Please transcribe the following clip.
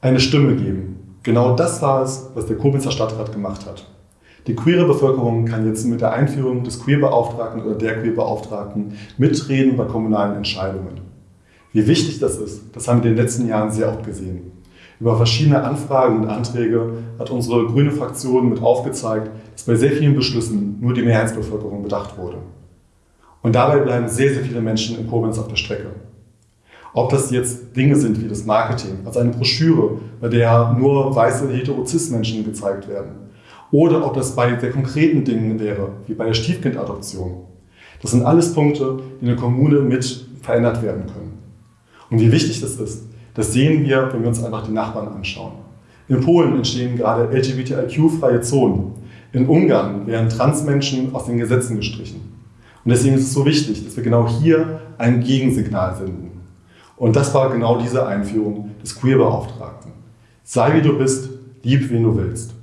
eine Stimme geben. Genau das war es, was der Koblenzer Stadtrat gemacht hat. Die queere Bevölkerung kann jetzt mit der Einführung des Queerbeauftragten oder der Queerbeauftragten mitreden bei kommunalen Entscheidungen. Wie wichtig das ist, das haben wir in den letzten Jahren sehr oft gesehen. Über verschiedene Anfragen und Anträge hat unsere grüne Fraktion mit aufgezeigt, dass bei sehr vielen Beschlüssen nur die Mehrheitsbevölkerung bedacht wurde. Und dabei bleiben sehr, sehr viele Menschen in Koblenz auf der Strecke. Ob das jetzt Dinge sind wie das Marketing, also eine Broschüre, bei der nur weiße hetero-cis-Menschen gezeigt werden. Oder ob das bei sehr konkreten Dingen wäre, wie bei der Stiefkindadoption. Das sind alles Punkte, die in der Kommune mit verändert werden können. Und wie wichtig das ist, das sehen wir, wenn wir uns einfach die Nachbarn anschauen. In Polen entstehen gerade LGBTIQ-freie Zonen. In Ungarn werden Transmenschen aus den Gesetzen gestrichen. Und deswegen ist es so wichtig, dass wir genau hier ein Gegensignal senden. Und das war genau diese Einführung des Queerbeauftragten. Sei wie du bist, lieb wen du willst.